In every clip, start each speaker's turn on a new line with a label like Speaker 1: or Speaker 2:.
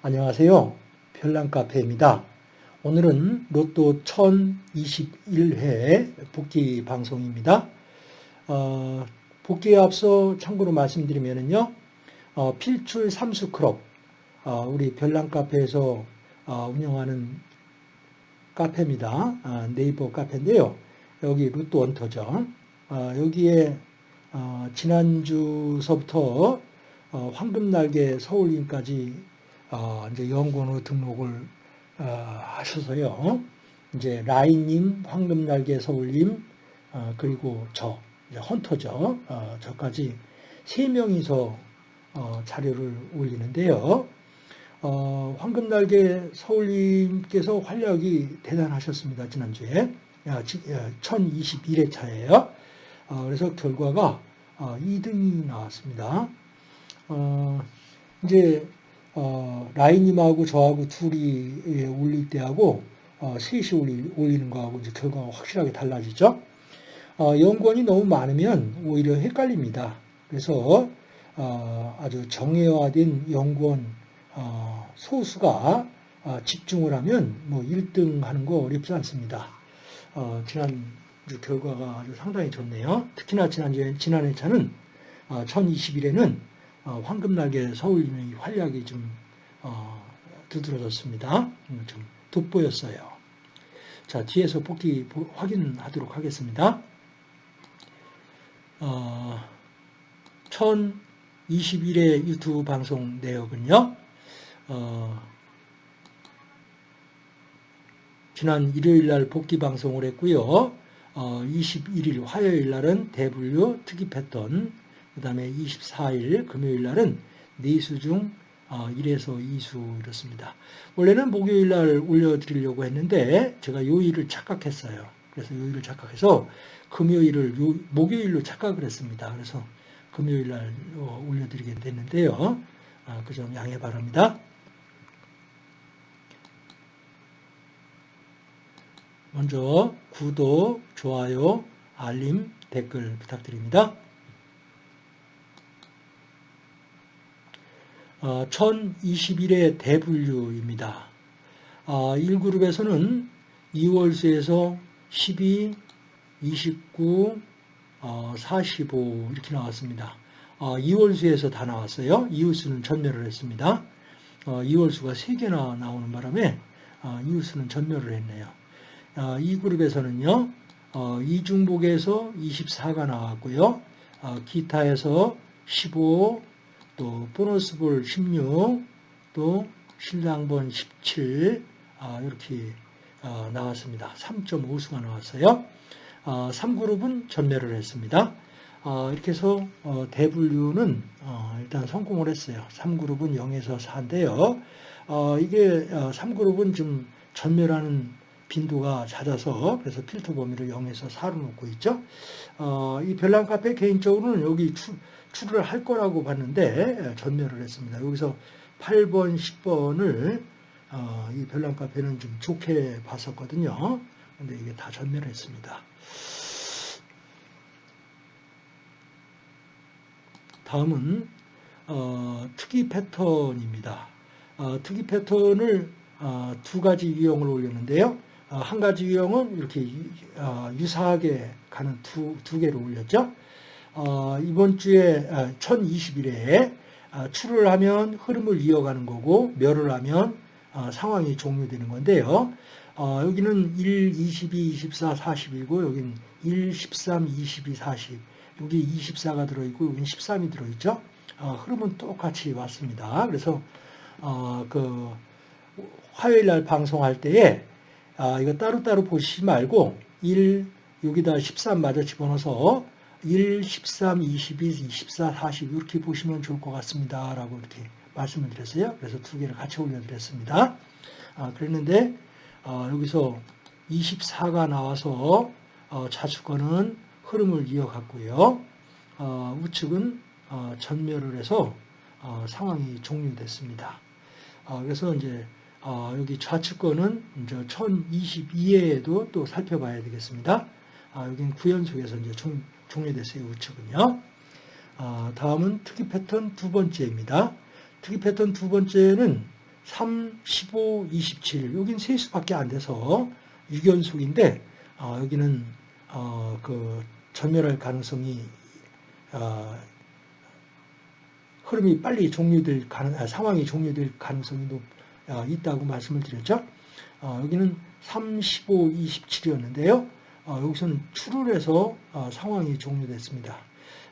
Speaker 1: 안녕하세요. 별난카페입니다. 오늘은 로또 1021회 복귀 방송입니다. 어, 복귀에 앞서 참고로 말씀드리면요. 어, 필출 삼수크롭, 어, 우리 별난카페에서 어, 운영하는 카페입니다. 아, 네이버 카페인데요. 여기 로또 원터죠. 어, 여기에 어, 지난주서부터 황금날개 서울인까지 이제 연구원으로 등록을 하셔서요. 이제 라인님, 황금날개 서울님, 그리고 저, 헌터죠. 저까지 세 명이서 자료를 올리는데요. 어, 황금날개 서울님께서 활약이 대단하셨습니다. 지난주에. 1021회 차예요. 어, 그래서 결과가 어, 2등이 나왔습니다. 어, 이제 어, 라인님하고 저하고 둘이 예, 올릴 때하고 어, 셋이 올리, 올리는 거하고 이제 결과가 확실하게 달라지죠. 어, 연관이 너무 많으면 오히려 헷갈립니다. 그래서 어, 아주 정예화된 연구원 어, 소수가 어, 집중을 하면 뭐 1등 하는 거 어렵지 않습니다. 어, 지난 주 결과가 아주 상당히 좋네요. 특히나 지난주에, 지난 회차는 1021에는 황금날개 서울님의 활약이 좀 두드러졌습니다. 음, 좀 돋보였어요. 자, 뒤에서 복귀 확인하도록 하겠습니다. 어, 1021회 유튜브 방송 내역은요, 어, 지난 일요일 날 복귀 방송을 했고요. 어, 21일 화요일 날은 대분류 특이 패턴, 그 다음에 24일 금요일 날은 네수 중 1에서 어, 2수 이렇습니다. 원래는 목요일 날 올려드리려고 했는데 제가 요일을 착각했어요. 그래서 요일을 착각해서 금요일을 요, 목요일로 착각을 했습니다. 그래서 금요일 날 어, 올려드리게 됐는데요. 아, 그점 양해 바랍니다. 먼저 구독, 좋아요, 알림, 댓글 부탁드립니다. 어, 1021회 대분류입니다. 어, 1그룹에서는 2월수에서 12, 29, 어, 45 이렇게 나왔습니다. 어, 2월수에서 다 나왔어요. 이웃수는 전멸을 했습니다. 어, 2월수가 3개나 나오는 바람에 어, 이웃수는 전멸을 했네요. 어, 이 그룹에서는요. 어, 이중복에서 24가 나왔고요. 어, 기타에서 15, 또 보너스볼 16, 또 신랑번 17 아, 이렇게 어, 나왔습니다. 3.5수가 나왔어요. 어, 3그룹은 전멸을 했습니다. 어, 이렇게 해서 어, 대분류는 어, 일단 성공을 했어요. 3그룹은 0에서 4인데요. 어, 이게 3그룹은 좀 전멸하는 빈도가 잦아서 그래서 필터 범위를 0에서 4로 놓고 있죠. 이 별난 카페 개인적으로는 여기 추, 출을 할 거라고 봤는데 전멸을 했습니다. 여기서 8번, 10번을 어, 이 별난 카페는 좀 좋게 봤었거든요. 근데 이게 다 전멸을 했습니다. 다음은 어, 특이 패턴입니다. 어, 특이 패턴을 어, 두 가지 유형을 올렸는데요. 어, 한 가지 유형은 이렇게 어, 유사하게 가는 두, 두 개를 올렸죠. 어, 이번 주에 1021회에 출을 하면 흐름을 이어가는 거고 멸을 하면 상황이 종료되는 건데요. 여기는 1, 22, 24, 40이고 여기는 1, 13, 22, 40 여기 24가 들어있고 여기는 13이 들어있죠. 흐름은 똑같이 왔습니다. 그래서 그 화요일 날 방송할 때에 이거 따로따로 보시지 말고 1 여기다 13 마저 집어넣어서 1, 13, 22, 24, 40 이렇게 보시면 좋을 것 같습니다. 라고 이렇게 말씀을 드렸어요. 그래서 두 개를 같이 올려드렸습니다. 아, 그랬는데 어, 여기서 24가 나와서 어, 좌측권은 흐름을 이어갔고요. 어, 우측은 어, 전멸을 해서 어, 상황이 종료됐습니다. 어, 그래서 이제 여기 좌측권은 이제 1022회에도 또 살펴봐야 되겠습니다. 아, 여기는 구연속에서 이제 총, 종료됐어요. 우측은요. 아, 다음은 특이 패턴 두 번째입니다. 특이 패턴 두 번째는 3, 15, 27. 여긴 세 수밖에 안 돼서 유견속인데 어, 여기는 어, 그 전멸할 가능성이 어, 흐름이 빨리 종료될 가능, 아, 상황이 종료될 가능성이 높, 어, 있다고 말씀을 드렸죠. 어, 여기는 3, 15, 27이었는데요. 어, 여기서는 출혈해서 어, 상황이 종료됐습니다.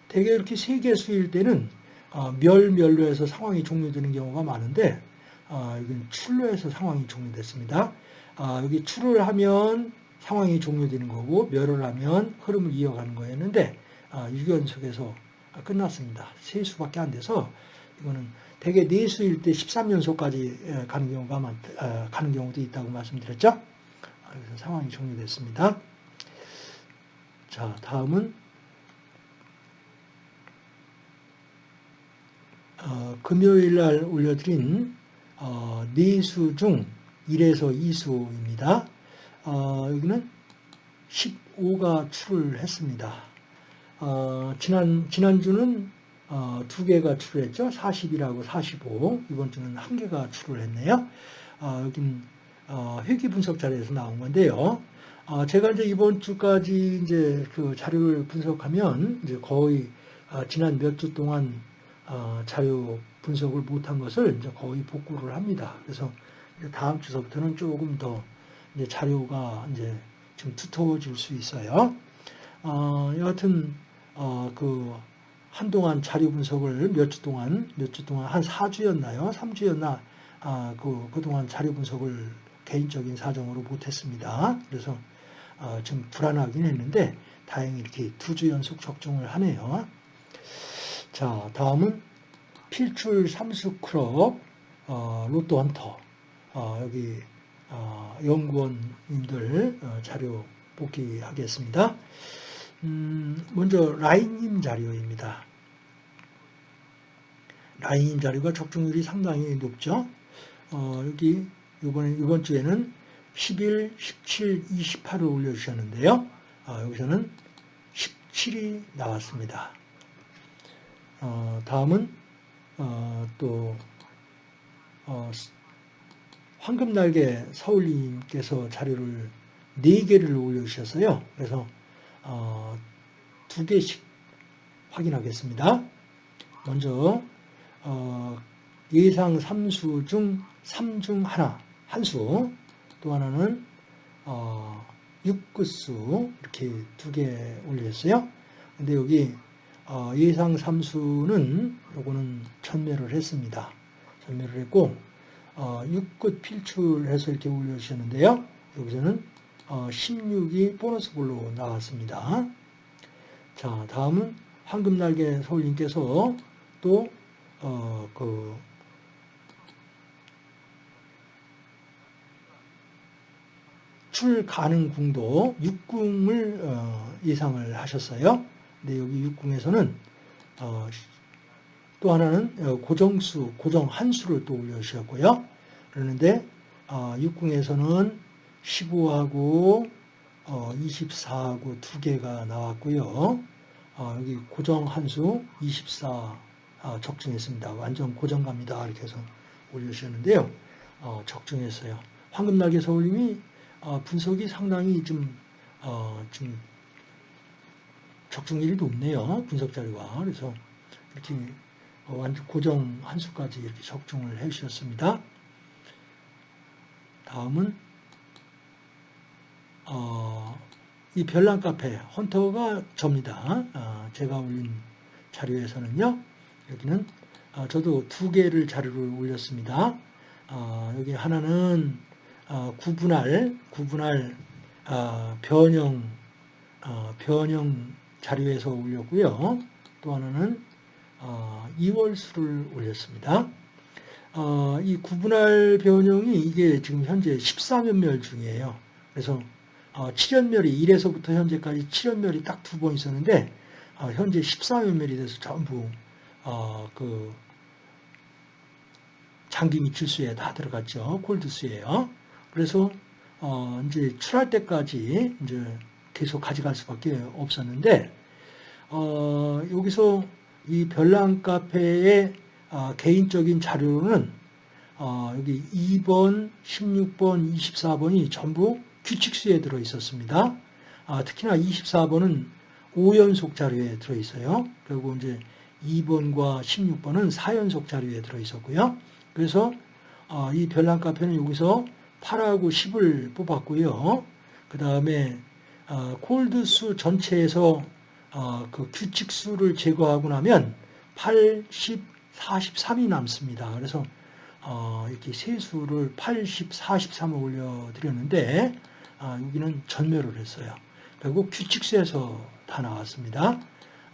Speaker 1: 대개 이렇게 세 개수일 때는 어, 멸, 멸로 해서 상황이 종료되는 경우가 많은데 어, 여기는 출로 해서 상황이 종료됐습니다. 어, 여기 출을 하면 상황이 종료되는 거고 멸을 하면 흐름을 이어가는 거였는데 어, 유견석에서 끝났습니다. 세 수밖에 안 돼서 이거는 대개 네 수일 때 13연속까지 가는 경우가 많, 어, 가는 경우도 있다고 말씀드렸죠. 아, 그래서 상황이 종료됐습니다. 자, 다음은 어, 금요일 날 올려드린 어, 네수 중 1에서 2수입니다. 어, 여기는 15가 출을 했습니다. 어, 지난, 지난주는 어, 두 개가 출했죠. 40이라고 45. 이번 주는 한 개가 출을 했네요. 어, 여긴 어, 회귀 분석 자료에서 나온 건데요. 어, 제가 이제 이번 주까지 이제 그 자료를 분석하면 이제 거의 어, 지난 몇 주 동안 어, 자료 분석을 못한 것을 이제 거의 복구를 합니다. 그래서 다음 주서부터는 조금 더 이제 자료가 이제 좀 두터워질 수 있어요. 어, 여하튼 어, 그 한동안 자료 분석을 몇 주 동안 몇 주 동안 한 4주였나요? 3주였나? 아, 그 그동안 자료 분석을 개인적인 사정으로 못했습니다. 그래서 어, 좀 불안하긴 했는데 다행히 이렇게 두 주 연속 적중을 하네요. 자, 다음은 필출 삼수 클럽 어, 로또 헌터 어, 여기 어, 연구원님들 어, 자료 복기하겠습니다. 음, 먼저 라인님 자료입니다. 라인님 자료가 적중률이 상당히 높죠. 어, 여기 이번 이번 주에는 11, 17, 28을 올려주셨는데요. 어, 여기서는 17이 나왔습니다. 어, 다음은 어, 또 어, 황금날개 서울님께서 자료를 4개를 올려주셨어요. 그래서 어, 두 개씩 확인하겠습니다. 먼저 어, 예상 3수 중 3 중 하나, 한 수, 또 하나는 어, 6구수 이렇게 두 개 올렸어요. 근데 여기 어, 예상 3수는 요거는 전멸을 했습니다. 전멸을 했고 어, 6끝 필출해서 이렇게 올려주셨는데요. 여기서는 어, 16이 보너스 볼로 나왔습니다. 자, 다음은 황금날개 서울님께서 또, 어, 그, 출 가능 궁도 6궁을 어, 예상을 하셨어요. 근데 여기 육궁에서는 어, 또 하나는 어, 고정수, 고정 한수를 또 올려주셨고요. 그러는데 어, 육궁에서는 15하고 어, 24하고 두 개가 나왔고요. 어, 여기 고정 한수 24 아, 적중했습니다. 완전 고정갑니다. 이렇게 해서 올려주셨는데요. 어, 적중했어요. 황금날개 서울님이 어, 분석이 상당히 좀, 어, 좀 적중률이 높네요. 분석 자료가. 그래서 이렇게 어, 완전 고정 한 수까지 이렇게 적중을 해 주셨습니다. 다음은 어, 이 별난 카페 헌터가 접니다. 어, 제가 올린 자료에서는요. 여기는 어, 저도 두 개를 자료를 올렸습니다. 어, 여기 하나는 구분할 구분할 변형 변형 자료에서 올렸고요. 또 하나는 2월 수를 어, 올렸습니다. 어, 이 구분할 변형이 이게 지금 현재 14면멸 중이에요. 그래서 7연멸이 어, 1에서부터 현재까지 7연멸이 딱 두 번 있었는데 현재 14면멸이 돼서 전부 그 장기 미출수에 다 들어갔죠. 콜드수예요. 그래서 이제 출할 때까지 이제 계속 가져갈 수밖에 없었는데 어, 여기서 이 별난 카페의 어, 개인적인 자료로는 어, 여기 2번, 16번, 24번이 전부 규칙수에 들어 있었습니다. 아, 특히나 24번은 5연속 자료에 들어 있어요. 그리고 이제 2번과 16번은 4연속 자료에 들어 있었고요. 그래서 어, 이 별난 카페는 여기서 8하고 10을 뽑았고요. 그 다음에 어, 콜드수 전체에서 어, 그 규칙수를 제거하고 나면 8, 10, 43이 남습니다. 그래서 어, 이렇게 세수를 80, 43을 올려드렸는데 아, 여기는 전멸을 했어요. 결국 규칙수에서 다 나왔습니다.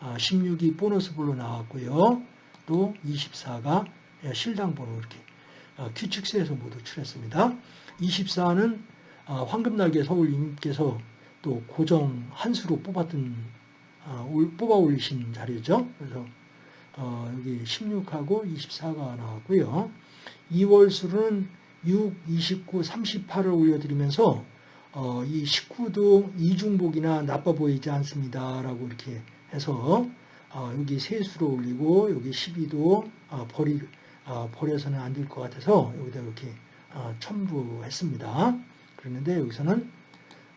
Speaker 1: 아, 16이 보너스 볼로 나왔고요. 또 24가 실당 번호 이렇게 아, 규칙수에서 모두 출했습니다. 24는 아, 황금날개 서울님께서 또 고정 한 수로 뽑았던 아, 뽑아 올리신 자리죠. 그래서 어, 여기 16하고 24가 나왔고요. 2월 수는 6, 29, 38을 올려드리면서 어, 이 19도 이중복이나 나빠 보이지 않습니다 라고 이렇게 해서 어, 여기 세수로 올리고 여기 12도 어, 버리 어, 버려서는 안 될 것 같아서 여기다 이렇게 어, 첨부했습니다. 그랬는데 여기서는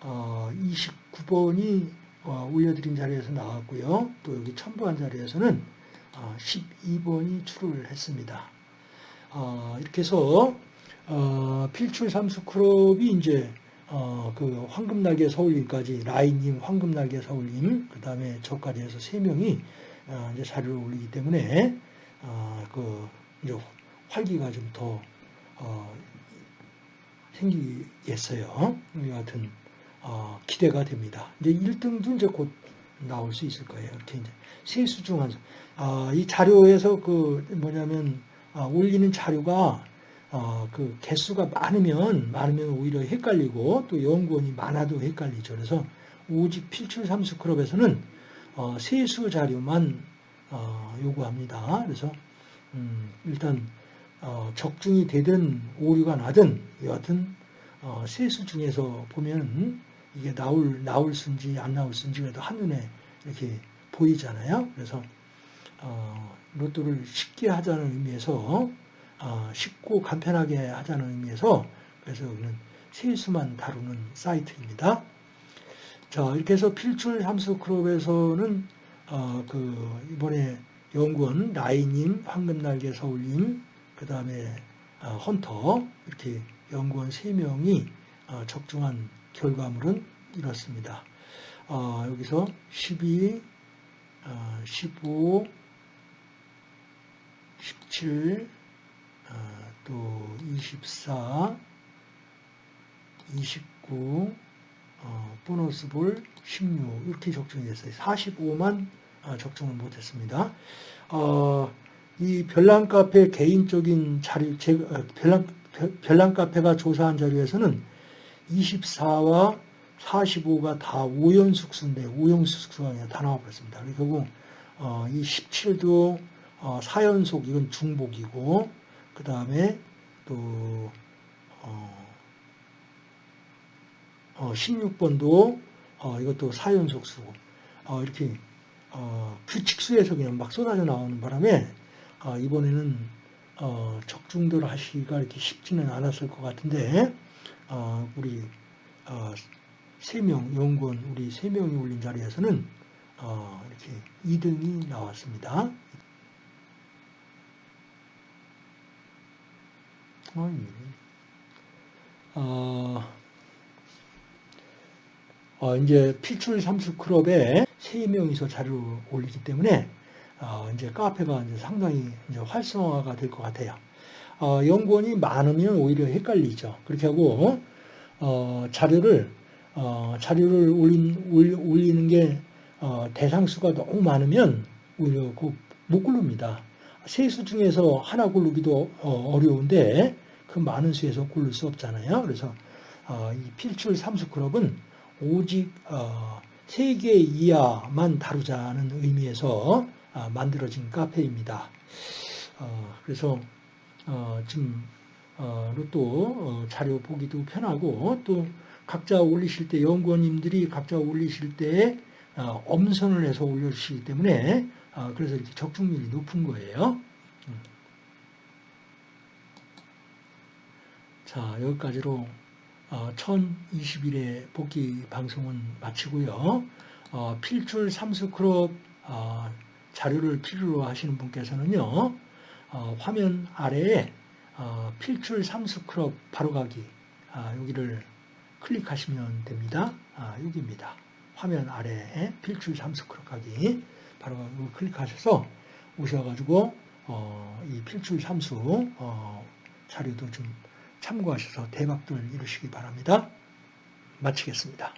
Speaker 1: 29번이 어, 올려드린 자리에서 나왔고요. 또 여기 첨부한 자리에서는 12번이 출을 했습니다. 이렇게 해서 필출 삼수 크롭이 이제 어, 그 황금날개 서울님까지 라인님, 황금날개 서울님, 그 다음에 저까지 해서 세 명이 어, 이제 자료를 올리기 때문에 어, 그 이제 활기가 좀더 어, 생기겠어요. 여하튼 어, 기대가 됩니다. 이제 1등도 이제 곧 나올 수 있을 거예요. 이렇게 이제 세수 중 한, 아, 이 자료에서 그 뭐냐면 아, 올리는 자료가 어, 그 개수가 많으면 많으면 오히려 헷갈리고 또 연구원이 많아도 헷갈리죠. 그래서 오직 필출 삼수 클럽에서는 어, 세수 자료만 어, 요구합니다. 그래서 음, 일단 어, 적중이 되든 오류가 나든 여하튼 어, 세수 중에서 보면 이게 나올 나올 수인지 안 나올 수인지 그래도 한눈에 이렇게 보이잖아요. 그래서 어, 로또를 쉽게 하자는 의미에서 어, 쉽고 간편하게 하자는 의미에서 그래서 여기는 세수만 다루는 사이트입니다. 자 이렇게 해서 필출 함수 클럽에서는 어, 그 이번에 연구원 라이님, 황금날개 서울님, 그 다음에 어, 헌터 이렇게 연구원 3명이 어, 적중한 결과물은 이렇습니다. 어, 여기서 12, 15, 17, 어, 또 24, 29, 어, 보너스 볼 16 이렇게 적중이 됐어요. 45만 어, 적중을 못했습니다. 어, 이 별난 카페 개인적인 자료, 제, 별난, 별난 카페가 조사한 자료에서는 24와 45가 다 5연숙수인데 5연숙수가 그냥 다 나와버렸습니다. 결국 어, 이 17도 어, 4연속 이건 중복이고 그 다음에 또 어, 어, 16번도 어, 이것도 4연속수 어, 이렇게 어, 규칙수에서 그냥 막 쏟아져 나오는 바람에 어, 이번에는 어, 적중들 하시기가 이렇게 쉽지는 않았을 것 같은데 어, 우리 어, 세명 연구원 우리 세 명이 올린 자리에서는 어, 이렇게 2등이 나왔습니다. 어, 어, 이제 필출 삼수 클럽에 세 명이서 자료를 올리기 때문에 어, 이제 카페가 이제 상당히 이제 활성화가 될 것 같아요. 어, 연구원이 많으면 오히려 헷갈리죠. 그렇게 하고 어, 자료를 어, 자료를 올린, 올리는 게 어, 대상수가 너무 많으면 오히려 그못 고릅니다. 세수 중에서 하나 고르기도 어, 어려운데 그 많은 수에서 고를 수 없잖아요. 그래서 어, 이 필출 삼수 클럽은 오직 어, 3개 이하만 다루자는 의미에서 어, 만들어진 카페입니다. 어, 그래서 어, 지금 어, 로또 어, 자료 보기도 편하고 또 각자 올리실 때 연구원님들이 각자 올리실 때 어, 엄선을 해서 올려주시기 때문에 그래서 이렇게 적중률이 높은 거예요. 자, 여기까지로 어, 1021회 복기 방송은 마치고요. 어, 필출 삼수 클럽 어, 자료를 필요로 하시는 분께서는요. 어, 화면 아래에 어, 필출 삼수 클럽 바로가기 아, 여기를 클릭하시면 됩니다. 아, 여기입니다. 화면 아래에 필출 삼수 클럽 가기 바로가기 클릭하셔서 오셔가지고 어, 이 필출 삼수 어, 자료도 좀 참고하셔서 대박들 이루시기 바랍니다. 마치겠습니다.